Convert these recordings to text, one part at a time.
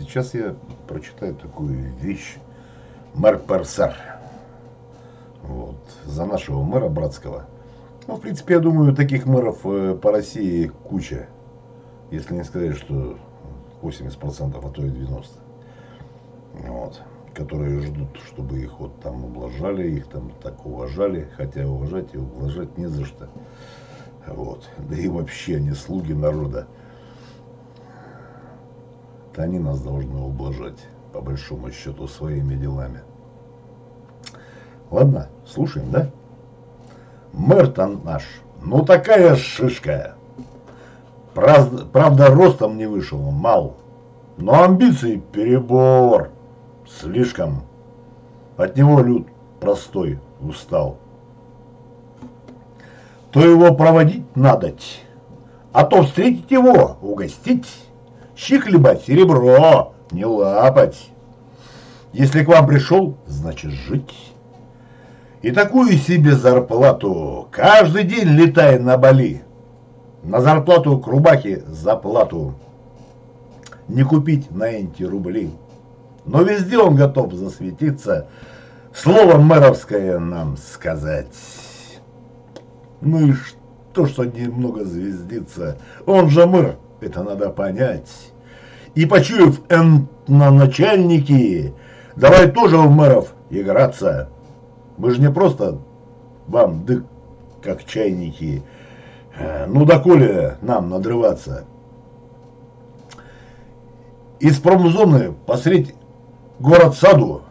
Сейчас я прочитаю такую вещь. Мэр Персер. Вот. За нашего мэра Братского. Ну, в принципе, я думаю, таких мэров э, по России куча. Если не сказать, что 80%, а то и 90%. Вот. Которые ждут, чтобы их вот там ублажали, их там так уважали. Хотя уважать и ублажать не за что. Вот. Да и вообще они слуги народа. Это они нас должны ублажать, по большому счету, своими делами. Ладно, слушаем, да? Мэр-то наш, ну такая шишка. Правда, правда, ростом не вышел, мал. Но амбиции перебор. Слишком. От него люд простой устал. То его проводить надоть, а то встретить его, угостить. Щи хлебать, серебро, не лапать. Если к вам пришел, значит жить. И такую себе зарплату, каждый день летай на Бали. На зарплату к рубахе заплату. Не купить на энти рубли. Но везде он готов засветиться, слово мэровское нам сказать. Ну и что, что немного звездится, он же мэр, это надо понять. И почуяв на начальники, давай тоже в мэров играться. Мы же не просто вам дык, как чайники. Э, ну, доколе нам надрываться. Из промзоны посредь город-саду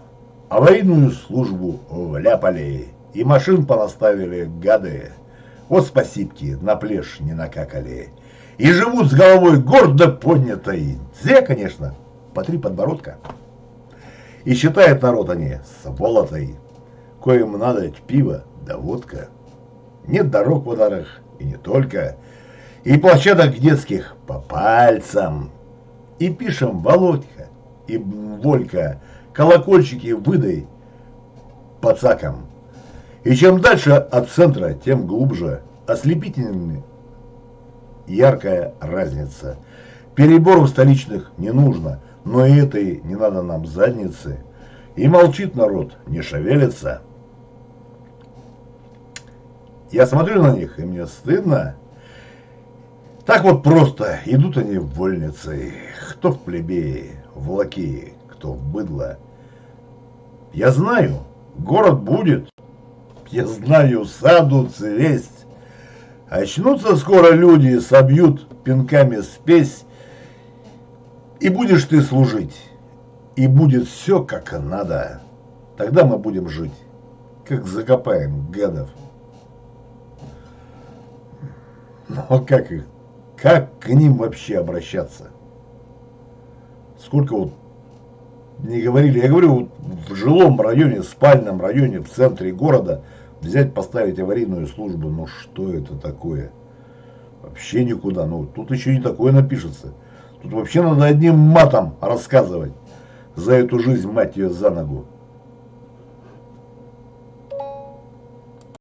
аварийную службу вляпали. И машин понаставили гады. Вот спасибки на плешь не накакали. И живут с головой гордо поднятой. Зря, конечно, по три подбородка. И считает народ они сволотой коим надо пиво да водка. Нет дорог в ударах, и не только. И площадок детских по пальцам. И пишем Володька и Волька, колокольчики выдай пацакам. И чем дальше от центра, тем глубже, ослепительными яркая разница. Переборов столичных не нужно, но и этой не надо нам задницы. И молчит народ, не шевелится. Я смотрю на них, и мне стыдно. Так вот просто идут они в вольницы, кто в плебеи, в лаки, кто в быдло. Я знаю, город будет, я знаю, саду цвесть. Очнутся скоро люди, собьют пинками спесь, и будешь ты служить, и будет все как надо. Тогда мы будем жить, как закопаем гадов. Но ну, а как их, как к ним вообще обращаться? Сколько вот не говорили, я говорю, вот в жилом районе, спальном районе, в центре города взять, поставить аварийную службу, ну что это такое? Вообще никуда, ну тут еще не такое напишется. Тут вообще надо одним матом рассказывать за эту жизнь, мать ее, за ногу.